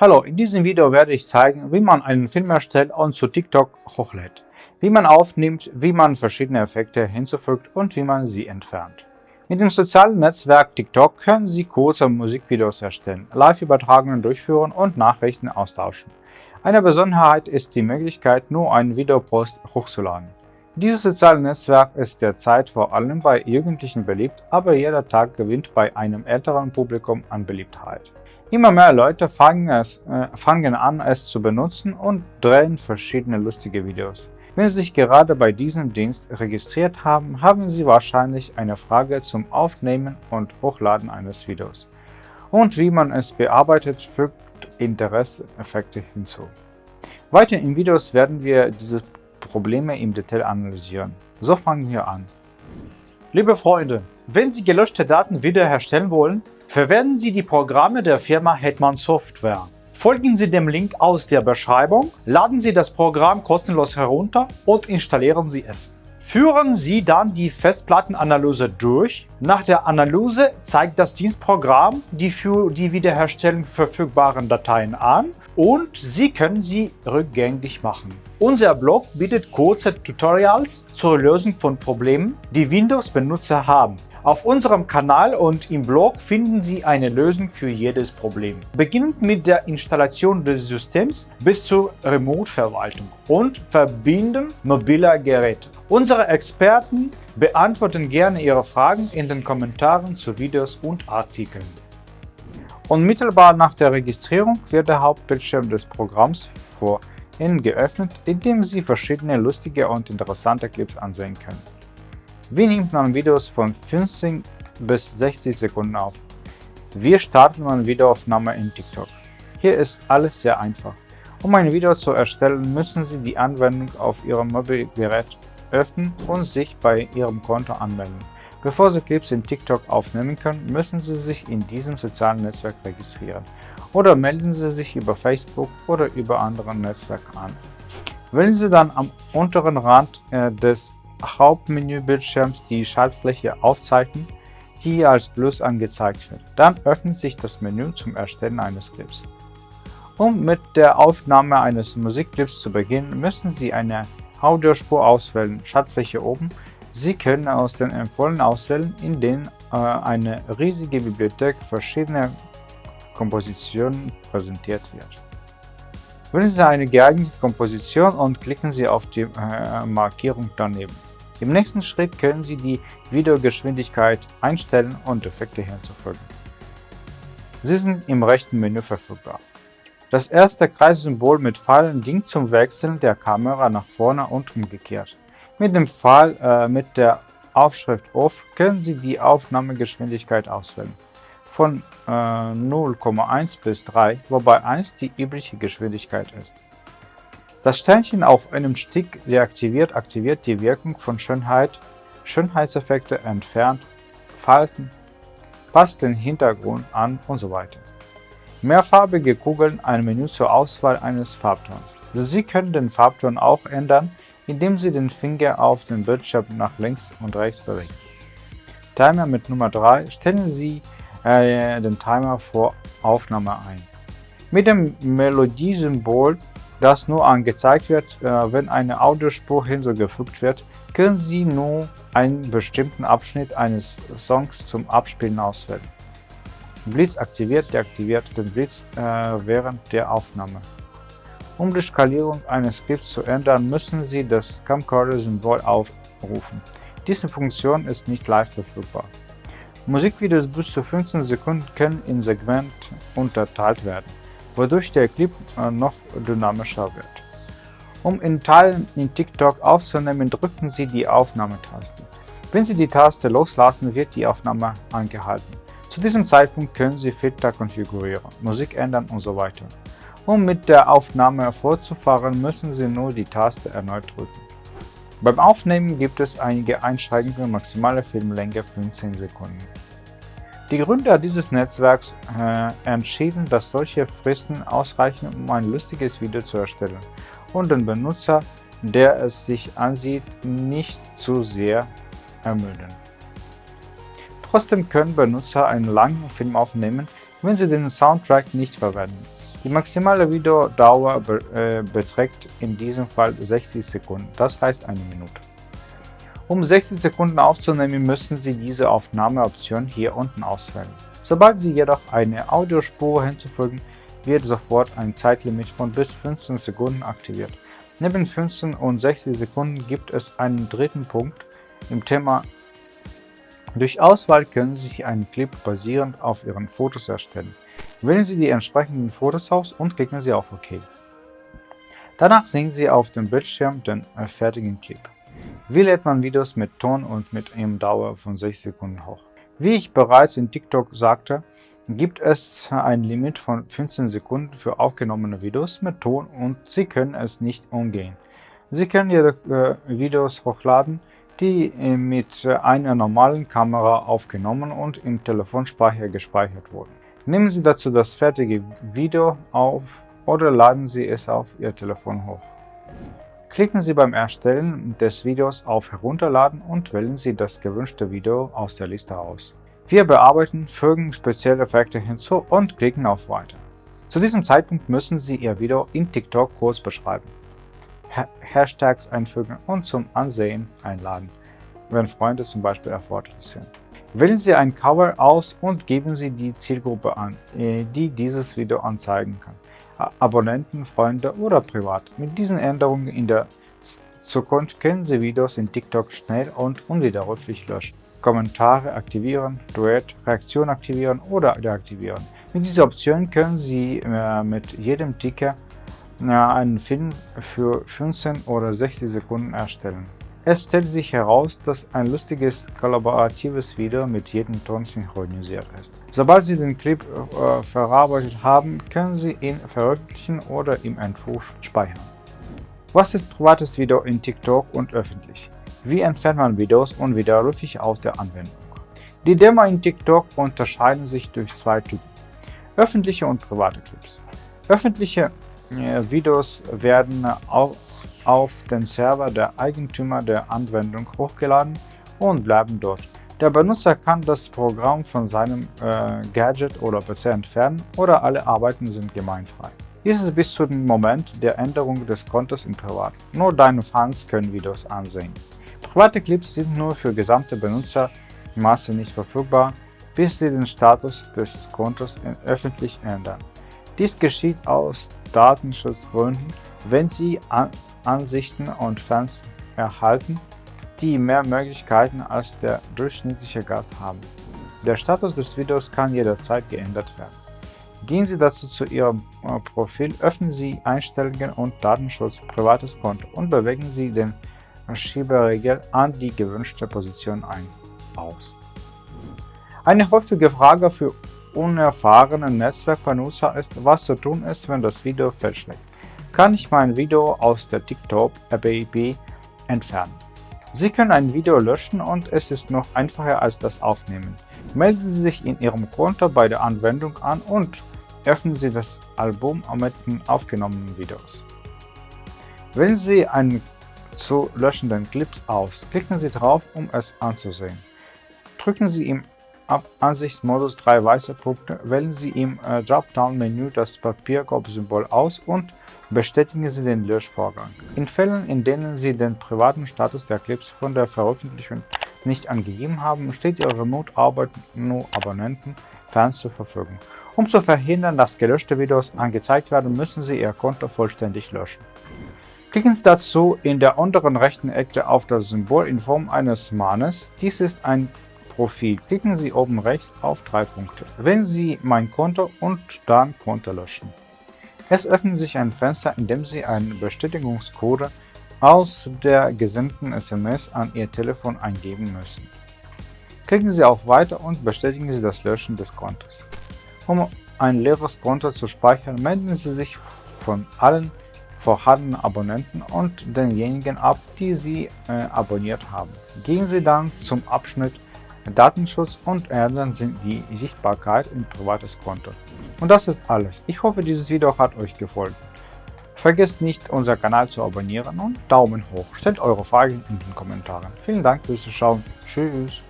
Hallo, in diesem Video werde ich zeigen, wie man einen Film erstellt und zu TikTok hochlädt, wie man aufnimmt, wie man verschiedene Effekte hinzufügt und wie man sie entfernt. Mit dem sozialen Netzwerk TikTok können Sie kurze Musikvideos erstellen, Live-Übertragungen durchführen und Nachrichten austauschen. Eine Besonderheit ist die Möglichkeit, nur einen Videopost hochzuladen. Dieses soziale Netzwerk ist derzeit vor allem bei Jugendlichen beliebt, aber jeder Tag gewinnt bei einem älteren Publikum an Beliebtheit. Immer mehr Leute fangen, es, äh, fangen an, es zu benutzen und drehen verschiedene lustige Videos. Wenn Sie sich gerade bei diesem Dienst registriert haben, haben Sie wahrscheinlich eine Frage zum Aufnehmen und Hochladen eines Videos. Und wie man es bearbeitet, fügt Interesse-Effekte hinzu. Weiter in Videos werden wir diese Probleme im Detail analysieren. So fangen wir an. Liebe Freunde, wenn Sie gelöschte Daten wiederherstellen wollen, Verwenden Sie die Programme der Firma Hetman Software. Folgen Sie dem Link aus der Beschreibung, laden Sie das Programm kostenlos herunter und installieren Sie es. Führen Sie dann die Festplattenanalyse durch. Nach der Analyse zeigt das Dienstprogramm die für die Wiederherstellung verfügbaren Dateien an und Sie können sie rückgängig machen. Unser Blog bietet kurze Tutorials zur Lösung von Problemen, die Windows-Benutzer haben. Auf unserem Kanal und im Blog finden Sie eine Lösung für jedes Problem. Beginnend mit der Installation des Systems bis zur Remote-Verwaltung und Verbinden mobiler Geräte. Unsere Experten beantworten gerne Ihre Fragen in den Kommentaren zu Videos und Artikeln. Unmittelbar nach der Registrierung wird der Hauptbildschirm des Programms vor Ihnen geöffnet, in dem Sie verschiedene lustige und interessante Clips ansehen können. Wie nimmt man Videos von 15 bis 60 Sekunden auf? Wie startet man Videoaufnahme in TikTok? Hier ist alles sehr einfach. Um ein Video zu erstellen, müssen Sie die Anwendung auf Ihrem Mobilgerät öffnen und sich bei Ihrem Konto anmelden. Bevor Sie Clips in TikTok aufnehmen können, müssen Sie sich in diesem sozialen Netzwerk registrieren oder melden Sie sich über Facebook oder über andere Netzwerke an. Wählen Sie dann am unteren Rand äh, des Hauptmenübildschirms die Schaltfläche Aufzeichnen, die als Plus angezeigt wird. Dann öffnet sich das Menü zum Erstellen eines Clips. Um mit der Aufnahme eines Musikclips zu beginnen, müssen Sie eine Audiospur auswählen, Schaltfläche oben. Sie können aus den empfohlenen auswählen, in denen äh, eine riesige Bibliothek verschiedener Kompositionen präsentiert wird. Wählen Sie eine geeignete Komposition und klicken Sie auf die äh, Markierung daneben. Im nächsten Schritt können Sie die Videogeschwindigkeit einstellen und Effekte hinzufügen. Sie sind im rechten Menü verfügbar. Das erste Kreissymbol mit Pfeilen dient zum Wechseln der Kamera nach vorne und umgekehrt. Mit dem Pfeil äh, mit der Aufschrift Off können Sie die Aufnahmegeschwindigkeit auswählen. Von äh, 0,1 bis 3, wobei 1 die übliche Geschwindigkeit ist. Das Sternchen auf einem Stick deaktiviert aktiviert die Wirkung von Schönheit, Schönheitseffekte entfernt, Falten, passt den Hintergrund an und so weiter. Mehrfarbige Kugeln ein Menü zur Auswahl eines Farbtons. Sie können den Farbton auch ändern, indem Sie den Finger auf den Bildschirm nach links und rechts bewegen. Timer mit Nummer 3 stellen Sie äh, den Timer vor Aufnahme ein. Mit dem Melodiesymbol das nur angezeigt wird, äh, wenn eine Audiospur hinzugefügt wird, können Sie nur einen bestimmten Abschnitt eines Songs zum Abspielen auswählen. Blitz aktiviert deaktiviert den Blitz äh, während der Aufnahme. Um die Skalierung eines Clips zu ändern, müssen Sie das Camcorder-Symbol aufrufen. Diese Funktion ist nicht live verfügbar. Musikvideos bis zu 15 Sekunden können in Segmente unterteilt werden wodurch der Clip äh, noch dynamischer wird. Um in Teilen in TikTok aufzunehmen, drücken Sie die Aufnahmetaste. Wenn Sie die Taste loslassen, wird die Aufnahme angehalten. Zu diesem Zeitpunkt können Sie Filter konfigurieren, Musik ändern usw. So um mit der Aufnahme fortzufahren, müssen Sie nur die Taste erneut drücken. Beim Aufnehmen gibt es einige Einschränkungen, maximale Filmlänge 15 Sekunden. Die Gründer dieses Netzwerks äh, entschieden, dass solche Fristen ausreichen, um ein lustiges Video zu erstellen und den Benutzer, der es sich ansieht, nicht zu sehr ermüden. Trotzdem können Benutzer einen langen Film aufnehmen, wenn sie den Soundtrack nicht verwenden. Die maximale Videodauer be äh, beträgt in diesem Fall 60 Sekunden, das heißt eine Minute. Um 60 Sekunden aufzunehmen, müssen Sie diese Aufnahmeoption hier unten auswählen. Sobald Sie jedoch eine Audiospur hinzufügen, wird sofort ein Zeitlimit von bis 15 Sekunden aktiviert. Neben 15 und 60 Sekunden gibt es einen dritten Punkt im Thema durch Auswahl können Sie einen Clip basierend auf Ihren Fotos erstellen. Wählen Sie die entsprechenden Fotos aus und klicken Sie auf OK. Danach sehen Sie auf dem Bildschirm den fertigen Clip. Wie lädt man Videos mit Ton und mit einem Dauer von 6 Sekunden hoch? Wie ich bereits in TikTok sagte, gibt es ein Limit von 15 Sekunden für aufgenommene Videos mit Ton und Sie können es nicht umgehen. Sie können Ihre äh, Videos hochladen, die äh, mit einer normalen Kamera aufgenommen und im Telefonspeicher gespeichert wurden. Nehmen Sie dazu das fertige Video auf oder laden Sie es auf Ihr Telefon hoch. Klicken Sie beim Erstellen des Videos auf Herunterladen und wählen Sie das gewünschte Video aus der Liste aus. Wir bearbeiten, fügen spezielle Effekte hinzu und klicken auf Weiter. Zu diesem Zeitpunkt müssen Sie Ihr Video in TikTok kurz beschreiben. Hashtags einfügen und zum Ansehen einladen, wenn Freunde zum Beispiel erforderlich sind. Wählen Sie ein Cover aus und geben Sie die Zielgruppe an, äh, die dieses Video anzeigen kann. Abonnenten, Freunde oder privat. Mit diesen Änderungen in der Zukunft können Sie Videos in TikTok schnell und unwiderruflich löschen. Kommentare aktivieren, Duett, Reaktion aktivieren oder deaktivieren. Mit dieser Option können Sie äh, mit jedem Ticker einen Film für 15 oder 60 Sekunden erstellen. Es stellt sich heraus, dass ein lustiges kollaboratives Video mit jedem Ton synchronisiert ist. Sobald Sie den Clip äh, verarbeitet haben, können Sie ihn veröffentlichen oder im Entwurf speichern. Was ist privates Video in TikTok und öffentlich? Wie entfernt man Videos unwiderruflich aus der Anwendung? Die Demo in TikTok unterscheiden sich durch zwei Typen. Öffentliche und private Clips. Öffentliche Videos werden auf, auf den Server der Eigentümer der Anwendung hochgeladen und bleiben dort. Der Benutzer kann das Programm von seinem äh, Gadget oder PC entfernen oder alle Arbeiten sind gemeinfrei. Dies ist bis zu dem Moment der Änderung des Kontos in Privat. Nur deine Fans können Videos ansehen. Private Clips sind nur für gesamte Benutzermasse nicht verfügbar, bis sie den Status des Kontos öffentlich ändern. Dies geschieht aus Datenschutzgründen, wenn Sie Ansichten und Fans erhalten, die mehr Möglichkeiten als der durchschnittliche Gast haben. Der Status des Videos kann jederzeit geändert werden. Gehen Sie dazu zu Ihrem äh, Profil, öffnen Sie Einstellungen und Datenschutz privates Konto und bewegen Sie den Schieberegel an die gewünschte Position ein. Aus. Eine häufige Frage für unerfahrenen Netzwerkbenutzer ist, was zu tun ist, wenn das Video fehlschlägt. Kann ich mein Video aus der TikTok-App entfernen? Sie können ein Video löschen und es ist noch einfacher als das Aufnehmen. Melden Sie sich in Ihrem Konto bei der Anwendung an und öffnen Sie das Album mit den aufgenommenen Videos. Wählen Sie einen zu löschenden Clips aus, klicken Sie drauf, um es anzusehen. Drücken Sie im Ansichtsmodus drei weiße Punkte, wählen Sie im äh, Dropdown-Menü das Papierkorb-Symbol aus und bestätigen Sie den Löschvorgang. In Fällen, in denen Sie den privaten Status der Clips von der Veröffentlichung nicht angegeben haben, steht Ihre Remote-Arbeit nur Abonnenten, Fans zur Verfügung. Um zu verhindern, dass gelöschte Videos angezeigt werden, müssen Sie Ihr Konto vollständig löschen. Klicken Sie dazu in der unteren rechten Ecke auf das Symbol in Form eines Mannes. Dies ist ein Profil klicken Sie oben rechts auf drei Punkte. Wählen Sie Mein Konto und dann Konto löschen. Es öffnet sich ein Fenster, in dem Sie einen Bestätigungscode aus der gesendeten SMS an Ihr Telefon eingeben müssen. Klicken Sie auf Weiter und bestätigen Sie das Löschen des Kontos. Um ein leeres Konto zu speichern, melden Sie sich von allen vorhandenen Abonnenten und denjenigen ab, die Sie äh, abonniert haben. Gehen Sie dann zum Abschnitt Datenschutz und ändern Sie die Sichtbarkeit in privates Konto. Und das ist alles. Ich hoffe, dieses Video hat euch gefallen. Vergesst nicht, unseren Kanal zu abonnieren und Daumen hoch. Stellt eure Fragen in den Kommentaren. Vielen Dank fürs Zuschauen. Tschüss.